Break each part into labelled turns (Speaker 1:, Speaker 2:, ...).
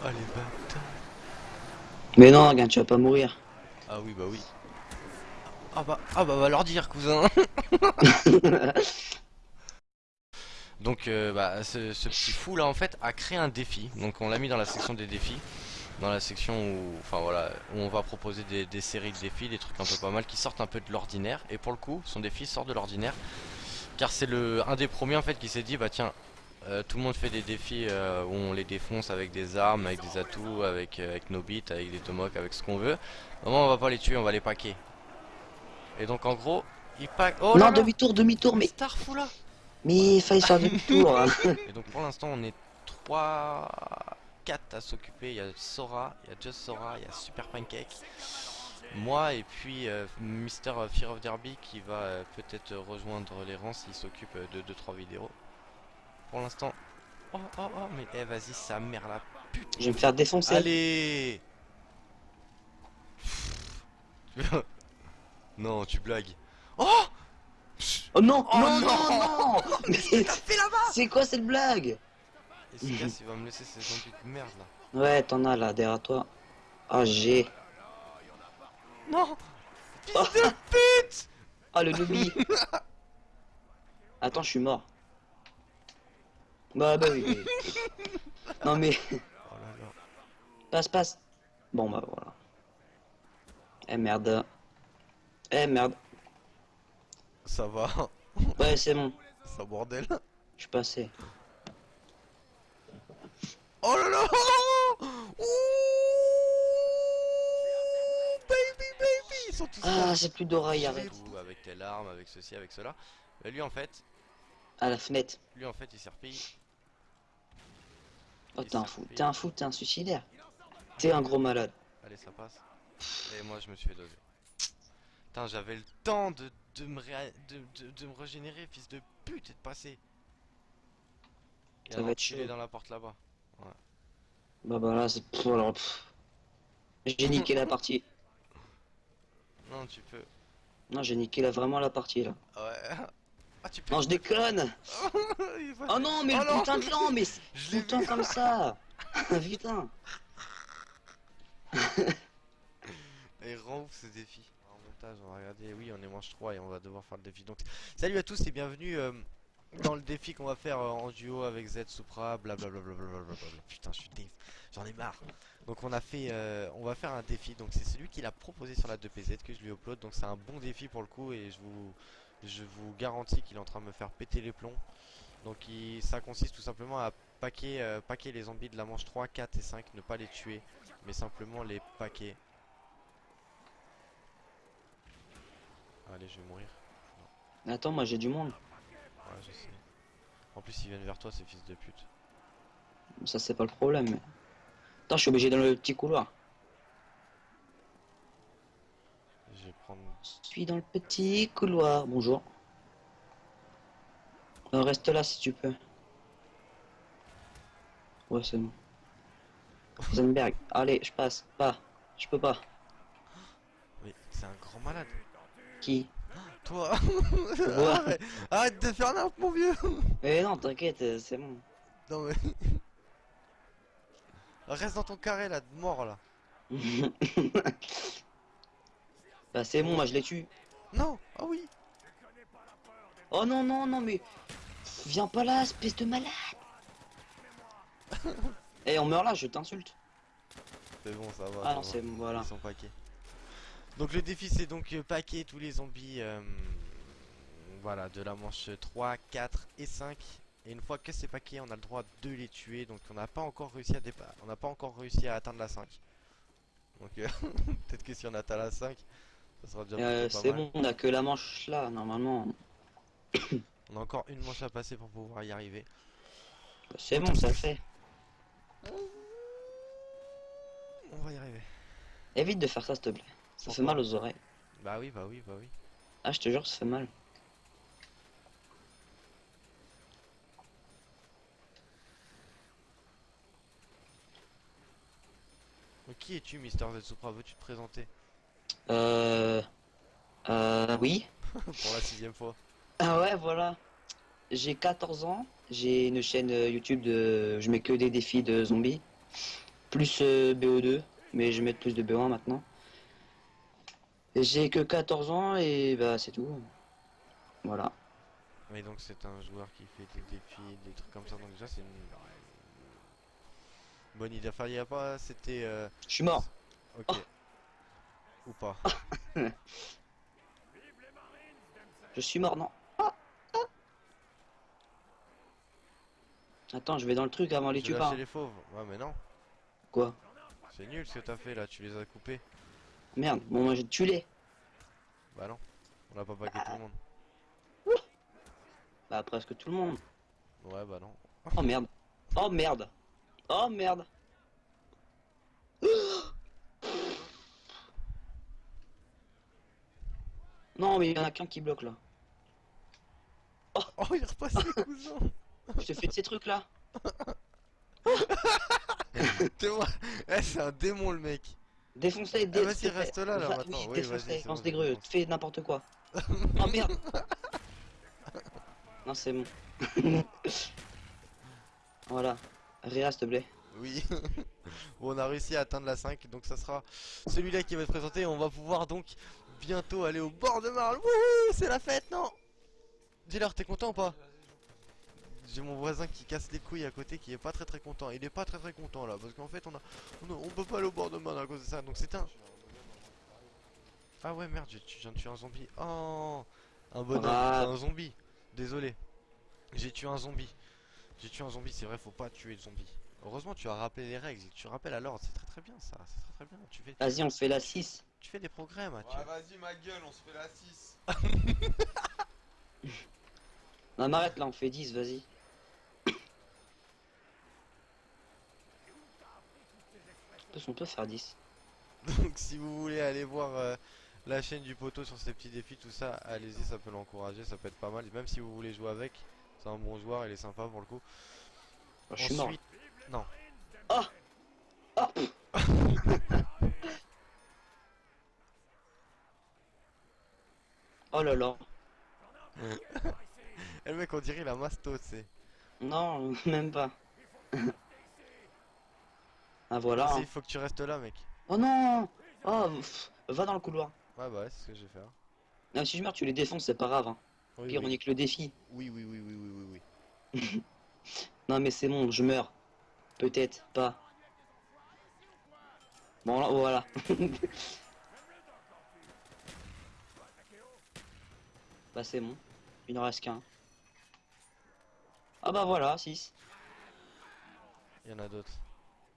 Speaker 1: Oh les bâtards.
Speaker 2: Mais non, regarde, tu vas pas mourir.
Speaker 1: Ah oui, bah oui. Ah bah, ah bah, va leur dire, cousin. Donc, euh, bah, ce, ce petit fou là, en fait, a créé un défi. Donc, on l'a mis dans la section des défis. Dans la section où, enfin voilà, où on va proposer des, des séries de défis, des trucs un peu pas mal qui sortent un peu de l'ordinaire. Et pour le coup, son défi sort de l'ordinaire. Car c'est le un des premiers en fait qui s'est dit, bah tiens, euh, tout le monde fait des défis euh, où on les défonce avec des armes, avec des atouts, avec, euh, avec nos bits, avec des tomahawks, avec ce qu'on veut. Normalement, on va pas les tuer, on va les paquer. Et donc en gros, il pack. Oh
Speaker 2: non, demi-tour, demi-tour, mais.
Speaker 1: Starfou là
Speaker 2: Mais il fallait faire demi-tour. hein.
Speaker 1: Et donc pour l'instant, on est 3, 4 à s'occuper. Il y a Sora, il y a Just Sora, il y a Super Pancake. Moi et puis euh, Mister Fear of Derby qui va euh, peut-être rejoindre les rangs s'il s'occupe de 2-3 vidéos. Pour l'instant. Oh oh oh, mais eh, vas-y, sa mère la pute.
Speaker 2: Je vais me faire défoncer.
Speaker 1: Allez Non, tu blagues. Oh
Speaker 2: Oh non,
Speaker 1: Oh
Speaker 2: non,
Speaker 1: non,
Speaker 2: non, non Mais
Speaker 1: T'as fait là-bas
Speaker 2: c'est quoi cette blague?
Speaker 1: Et ce gars, il va me laisser ces zombies de merde là.
Speaker 2: Ouais, t'en as là, derrière toi. Ah, j'ai.
Speaker 1: Non
Speaker 2: Oh,
Speaker 1: Fils de pute
Speaker 2: ah, le noobie. Attends, je suis mort. Bah, bah oui. Non mais,
Speaker 1: Oh là là.
Speaker 2: passe, passe. Bon, bah voilà. Eh merde. Eh merde.
Speaker 1: Ça va,
Speaker 2: Ouais, c'est bon.
Speaker 1: ça bordel.
Speaker 2: Je suis passé.
Speaker 1: Oh là là Ouh Baby, baby Ils sont tous
Speaker 2: Ah, c'est plus d'oreille,
Speaker 1: Avec
Speaker 2: arrête.
Speaker 1: tout, Avec telle arme, avec ceci, avec cela. Mais lui en fait,
Speaker 2: À la fenêtre.
Speaker 1: lui en fait il s'est repayé.
Speaker 2: Oh, t'es un fou. T'es un fou, t'es un suicidaire. T'es un gros malade.
Speaker 1: Allez, ça passe. Et moi, je me suis fait doser. Putain, j'avais le temps de, de, me ré- de, de, de me régénérer, fils de pute, et de passer. Et
Speaker 2: Ça va être
Speaker 1: dans la porte là-bas.
Speaker 2: Bah, bah là, c'est. alors. J'ai niqué la partie.
Speaker 1: Non, tu peux.
Speaker 2: Non, j'ai niqué là, vraiment la partie là.
Speaker 1: Ouais. Ah, tu peux.
Speaker 2: Non, je déconne Oh non, mais
Speaker 1: Oh
Speaker 2: le
Speaker 1: non.
Speaker 2: putain de plan, mais
Speaker 1: vu.
Speaker 2: comme ça Putain
Speaker 1: Et rend ouf ce défi. En montage, on va regarder. Oui, on est manche 3 et on va devoir faire le défi. Donc, salut à tous et bienvenue euh, dans le défi qu'on va faire euh, en duo avec Z Supra. Blablabla. Putain, je suis déf. J'en ai marre. Donc, on a fait. euh, on va faire un défi. Donc, c'est celui qui l'a proposé sur la 2PZ que je lui upload. Donc, c'est un bon défi pour le coup et je vous. Je vous garantis qu'il est en train de me faire péter les plombs. Donc il- ça consiste tout simplement à paquer, euh, paquer les zombies de la manche 3, 4 et 5, ne pas les tuer, mais simplement les paquer. Allez, je vais mourir.
Speaker 2: Mais Attends, moi j'ai du monde.
Speaker 1: Ouais, je sais. En plus, ils viennent vers toi, ces fils de pute.
Speaker 2: Ça, c'est pas le problème. Attends, je suis obligé dans le petit couloir.
Speaker 1: Je vais prendre.
Speaker 2: Je suis dans le petit couloir. Bonjour. Euh, reste là si tu peux. Ouais, c'est bon. Rosenberg, allez, je passe. Pas. Je peux pas.
Speaker 1: Mais c'est un grand malade.
Speaker 2: Qui?
Speaker 1: Toi arrête, arrête de faire n'importe mon vieux
Speaker 2: Eh non, t'inquiète, euh, c'est bon.
Speaker 1: Non mais. Reste dans ton carré là, de mort là.
Speaker 2: bah c'est bon, moi je les tue.
Speaker 1: Non Ah oui
Speaker 2: Oh non, non, non, mais... Viens pas là, espèce de malade Eh, on meurt là, je t'insulte.
Speaker 1: C'est bon, ça va.
Speaker 2: Ah non, c'est bon, voilà.
Speaker 1: Ils sont paquets. Donc le défi c'est donc euh, paquer tous les zombies euh, voilà de la manche 3, 4 et 5 et une fois que c'est paqué on a le droit de les tuer donc on n'a pas encore réussi à dépa- on n'a pas encore réussi à atteindre la 5 donc euh, peut-être que si on atteint la 5 ça sera déjà
Speaker 2: Euh, c'est bon, on a que la manche là, normalement.
Speaker 1: on a encore une manche à passer pour pouvoir y arriver
Speaker 2: C'est bon, ça le fait.
Speaker 1: on va y arriver
Speaker 2: Évite de faire ça, s'il te plaît. Ça fait mal aux oreilles.
Speaker 1: bah oui bah oui bah oui
Speaker 2: Ah, je te jure, ça fait mal.
Speaker 1: Qui es-tu Mister Zetsupra veux-tu te présenter
Speaker 2: Euh... Euh... Oui
Speaker 1: pour la sixième fois
Speaker 2: Ah ouais, voilà. J'ai 14 ans. J'ai une chaîne euh, YouTube de... Je mets que des défis de zombies. plus euh, BO2, mais je mettre plus de BO1 maintenant. Et J'ai que 14 ans et bah c'est tout. Voilà.
Speaker 1: Mais donc c'est un joueur qui fait des défis, des trucs comme ça, donc déjà c'est une bonne idée. Enfin, il y a pas, c'était... euh,
Speaker 2: Je suis mort.
Speaker 1: Ok. Ou pas?
Speaker 2: Je suis mort, non. Ah, ah. Attends, je vais dans le truc avant les tue
Speaker 1: lâché
Speaker 2: pas.
Speaker 1: les fauves. Ouais, mais non.
Speaker 2: Quoi?
Speaker 1: C'est nul ce que t'as fait là, tu les as coupés.
Speaker 2: Merde, bon moi j'ai tué les.
Speaker 1: Bah non. On a pas paqué tout le monde.
Speaker 2: Bah presque tout le monde.
Speaker 1: Ouais, bah non.
Speaker 2: Oh merde. Oh merde. Oh merde. Non mais il y en a qu'un qui bloque là.
Speaker 1: Oh, il est repassé, cousin
Speaker 2: Je te fais de ces trucs là.
Speaker 1: T'es moi Eh, c'est un démon le mec
Speaker 2: Défonce-les,
Speaker 1: Ah,
Speaker 2: dé-
Speaker 1: vas-y,
Speaker 2: dé-
Speaker 1: reste là, là,
Speaker 2: va-
Speaker 1: maintenant.
Speaker 2: oui,
Speaker 1: vas-y, c'est
Speaker 2: lance des
Speaker 1: défonce.
Speaker 2: fais n'importe quoi. oh merde. non c'est bon. voilà. Réa s'il te plaît.
Speaker 1: Oui. bon, on a réussi à atteindre la 5, donc ça sera celui-là qui va être présenté. On va pouvoir donc bientôt aller au bord de Marle. Wouhou, c'est la fête, non Dis-leur, t'es content ou pas J'ai mon voisin qui casse les couilles à côté qui est pas très très content. Il est pas très très content là parce qu'en fait on a on, a- on peut pas aller au bord de Marle à cause de ça. Donc c'est un Ah ouais merde, j'ai tu- je viens de tuer un zombie. Oh Un bonhomme,
Speaker 2: Ah.
Speaker 1: un zombie. Désolé. J'ai tué un zombie. J'ai tué un zombie, c'est vrai, faut pas tuer de zombie. Heureusement, tu as rappelé les règles, tu rappelles à l'ordre, c'est très très bien ça, c'est très très bien. Tu fais,
Speaker 2: Vas-y on se fait la 6.
Speaker 1: Tu fais des progrès, Mathieu.
Speaker 3: Ouais, vas-y, ma gueule, on se fait la 6.
Speaker 2: Non m'arrête là, on fait 10, vas-y. On peut faire 10.
Speaker 1: Donc si vous voulez aller voir euh, la chaîne du poteau sur ces petits défis, tout ça, allez-y, ça peut l'encourager, ça peut être pas mal. Et même si vous voulez jouer avec, c'est un bon joueur, il est sympa pour le coup.
Speaker 2: Oh, je suis mort.
Speaker 1: Ensuite, non.
Speaker 2: Ah Ah Oh là là.
Speaker 1: Et le mec, on dirait il a masto, c'est.
Speaker 2: Non, même pas. ah voilà.
Speaker 1: Vas-y,
Speaker 2: hein.
Speaker 1: il faut que tu restes là, mec.
Speaker 2: Oh non Oh, pff, va dans le couloir.
Speaker 1: Ouais, bah ouais, c'est ce que je vais faire.
Speaker 2: Ah, si je meurs, tu les défonces, c'est pas grave. Hein.
Speaker 1: Oui,
Speaker 2: Pire, on est que le défi.
Speaker 1: oui, oui, oui, oui, oui, oui, oui.
Speaker 2: Non, mais c'est bon, je meurs. Peut-être pas. Bon, là, voilà. Bah, c'est bon. Il en reste qu'un. Ah, bah voilà, 6.
Speaker 1: Il y en a d'autres.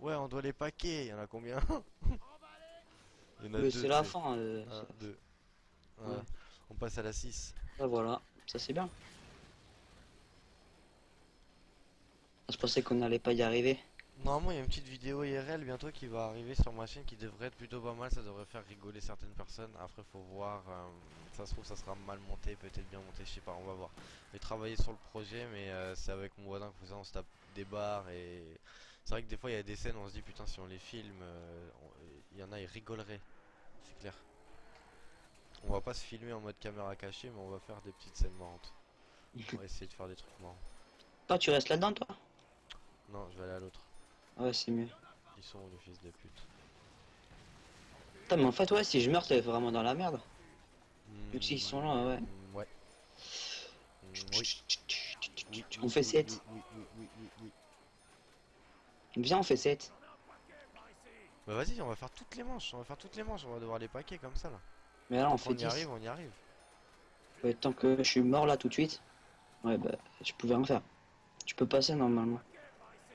Speaker 1: Ouais, on doit les paquer. Il y en a combien? Il y en a
Speaker 2: Mais
Speaker 1: deux.
Speaker 2: c'est la fin. euh,
Speaker 1: Un, deux.
Speaker 2: Ouais.
Speaker 1: Ouais. On passe à la 6.
Speaker 2: Bah voilà, ça c'est bien. Je pensais qu'on n'allait pas y arriver.
Speaker 1: Normalement, il y a une petite vidéo IRL bientôt qui va arriver sur ma chaîne qui devrait être plutôt pas mal. Ça devrait faire rigoler certaines personnes. Après, faut voir. euh, ça se trouve, ça sera mal monté, peut-être bien monté. Je sais pas, on va voir. Je vais travailler sur le projet, mais euh, c'est avec mon voisin que ça, on se tape des barres. Et c'est vrai que des fois, il y a des scènes, on se dit putain, si on les filme, euh, on- il y en a, ils rigoleraient. C'est clair. On va pas se filmer en mode caméra cachée, mais on va faire des petites scènes marrantes. On va essayer de faire des trucs marrants.
Speaker 2: Toi, tu restes là-dedans, toi?
Speaker 1: Non, je vais aller à l'autre.
Speaker 2: Ouais, c'est mieux.
Speaker 1: Ils sont les fils de pute
Speaker 2: Putain, mais en fait, ouais, si je meurs, t'es vraiment dans la merde. Vu que s'ils
Speaker 1: Hmm,
Speaker 2: sont là, ouais.
Speaker 1: hmm, Ouais. Hmm,
Speaker 2: On fait
Speaker 1: oui,
Speaker 2: 7.
Speaker 1: Oui, oui, oui, oui, oui, oui.
Speaker 2: Viens, on fait 7.
Speaker 1: Bah vas-y, on va faire toutes les manches. On va faire toutes les manches. On va devoir les paquer comme ça là.
Speaker 2: Mais là, on fait
Speaker 1: on y
Speaker 2: 10.
Speaker 1: arrive, on y arrive.
Speaker 2: Ouais, tant que je suis mort là tout de suite. Ouais, bah, je pouvais rien faire. Tu peux passer normalement.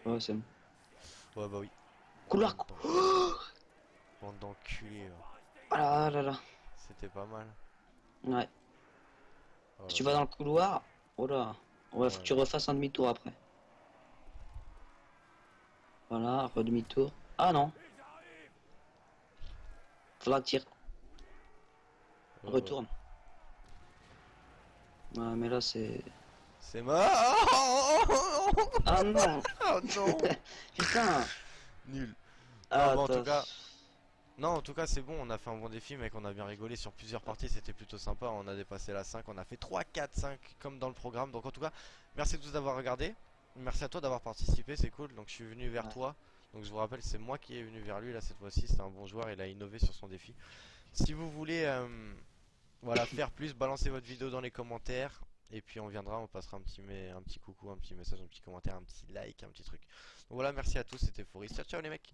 Speaker 2: Ouais, c'est bon.
Speaker 1: Ouais, bah oui.
Speaker 2: Couloir.
Speaker 1: D'en- Bande d'enculés. là.
Speaker 2: Ah là là là.
Speaker 1: C'était pas mal.
Speaker 2: Ouais.
Speaker 1: Oh
Speaker 2: Si tu vas dans le couloir. Oh là. Ouais, faut
Speaker 1: Ouais.
Speaker 2: que tu refasses un demi-tour après. Voilà, redemi-tour. Ah non. Faudra
Speaker 1: là. Ouais,
Speaker 2: retournes. Ouais, mais là c'est.
Speaker 1: C'est mort. Oh, oh,
Speaker 2: Ah non
Speaker 1: oh, non.
Speaker 2: Putain
Speaker 1: Nul.
Speaker 2: Ah,
Speaker 1: bon, en tout cas, Non, en tout cas, c'est bon. On a fait un bon défi, mec. On a bien rigolé sur plusieurs parties. C'était plutôt sympa. On a dépassé la 5. On a fait 3, 4, 5 comme dans le programme. Donc, en tout cas, merci à tous d'avoir regardé. merci à toi d'avoir participé, c'est cool. Donc je suis venu vers
Speaker 2: Ouais.
Speaker 1: toi. Donc je vous rappelle, c'est moi qui est venu vers lui là cette fois-ci. C'est un bon joueur, il a innové sur son défi. Si vous voulez, euh, voilà, faire plus, balancez votre vidéo dans les commentaires. Et puis on viendra, on passera un petit, un petit coucou, un petit message, un petit commentaire, un petit like, un petit truc. Donc voilà, merci à tous, c'était Fouris. Ciao, ciao les mecs.